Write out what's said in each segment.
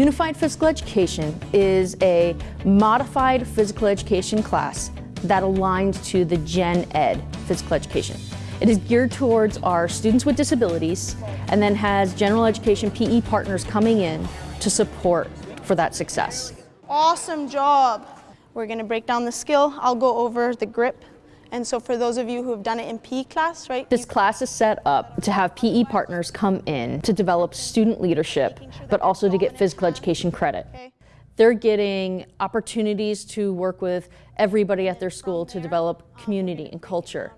Unified Physical Education is a modified physical education class that aligns to the Gen Ed physical education. It is geared towards our students with disabilities and then has general education PE partners coming in to support for that success. Awesome job. We're gonna break down the skill. I'll go over the grip. And so for those of you who have done it in PE class, right? This class is set up to have PE partners come in to develop student leadership, but also to get physical education credit. They're getting opportunities to work with everybody at their school to develop community and culture.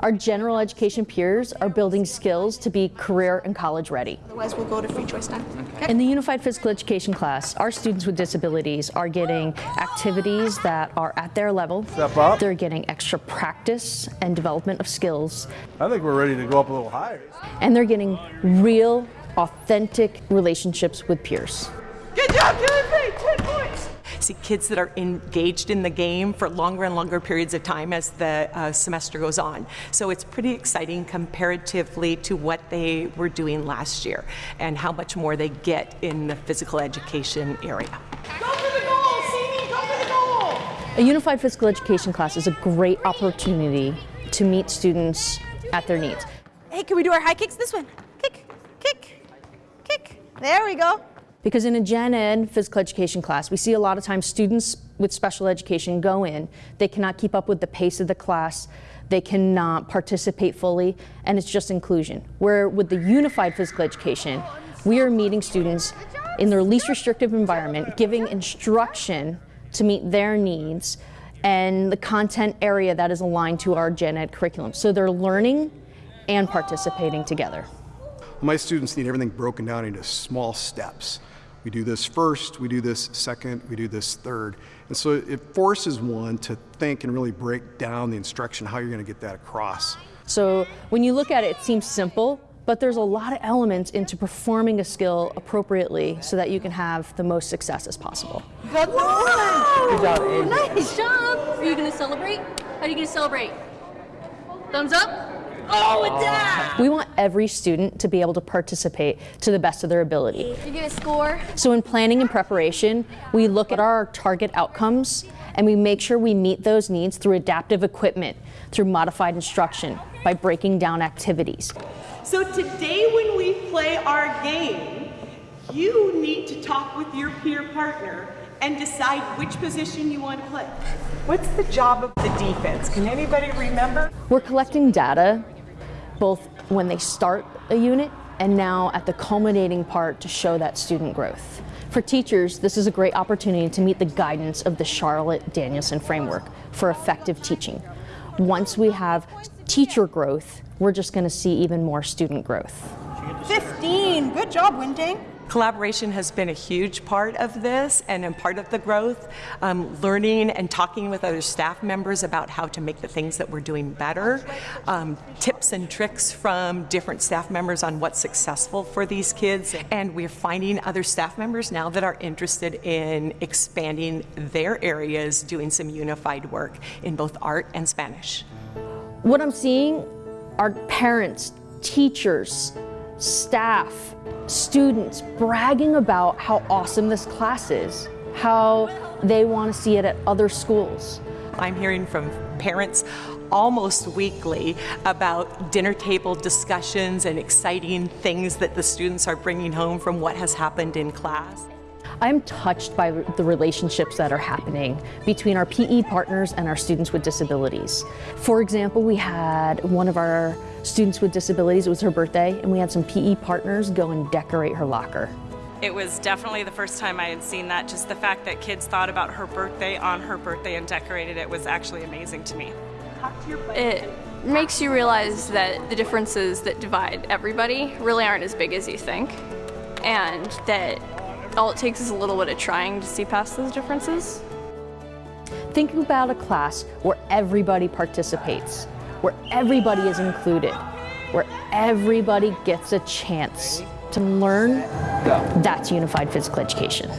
Our general education peers are building skills to be career and college ready. Otherwise, we'll go to free choice time. Okay. In the Unified Physical Education class, our students with disabilities are getting activities that are at their level. Step up. They're getting extra practice and development of skills. I think we're ready to go up a little higher. And they're getting real, authentic relationships with peers. Good job, Timothy! 10 points! See kids that are engaged in the game for longer and longer periods of time as the uh, semester goes on. So it's pretty exciting comparatively to what they were doing last year and how much more they get in the physical education area. Go for the goal, Simi, go for the goal! A unified physical education class is a great opportunity to meet students at their needs. Hey, can we do our high kicks? This one. Kick, kick, kick. There we go. Because in a gen ed physical education class, we see a lot of times students with special education go in, they cannot keep up with the pace of the class, they cannot participate fully, and it's just inclusion. Where with the unified physical education, we are meeting students in their least restrictive environment, giving instruction to meet their needs and the content area that is aligned to our gen ed curriculum. So they're learning and participating together. My students need everything broken down into small steps. We do this first, we do this second, we do this third. And so it forces one to think and really break down the instruction, how you're going to get that across. So when you look at it, it seems simple, but there's a lot of elements into performing a skill appropriately so that you can have the most success as possible. Good one. Good job, Aiden. Nice job! Are you gonna celebrate? How are you gonna celebrate? Thumbs up? Oh, with that! We want every student to be able to participate to the best of their ability. You're gonna score? So in planning and preparation, we look at our target outcomes and we make sure we meet those needs through adaptive equipment, through modified instruction, by breaking down activities. So today when we play our game, you need to talk with your peer partner and decide which position you want to play. What's the job of the defense? Can anybody remember? We're collecting data both when they start a unit and now at the culminating part to show that student growth. For teachers, this is a great opportunity to meet the guidance of the Charlotte Danielson framework for effective teaching. Once we have teacher growth, we're just going to see even more student growth. 15. Good job, Wintang. Collaboration has been a huge part of this and a part of the growth. Um, learning and talking with other staff members about how to make the things that we're doing better. Um, tips and tricks from different staff members on what's successful for these kids. And we're finding other staff members now that are interested in expanding their areas, doing some unified work in both art and Spanish. What I'm seeing are parents, teachers, staff, students bragging about how awesome this class is, how they want to see it at other schools. I'm hearing from parents almost weekly about dinner table discussions and exciting things that the students are bringing home from what has happened in class. I'm touched by the relationships that are happening between our PE partners and our students with disabilities. For example, we had one of our students with disabilities, it was her birthday, and we had some PE partners go and decorate her locker. It was definitely the first time I had seen that. Just the fact that kids thought about her birthday on her birthday and decorated it was actually amazing to me. It makes you realize that the differences that divide everybody really aren't as big as you think. And that all it takes is a little bit of trying to see past those differences. Think about a class where everybody participates, where everybody is included, where everybody gets a chance to learn. That's unified physical education.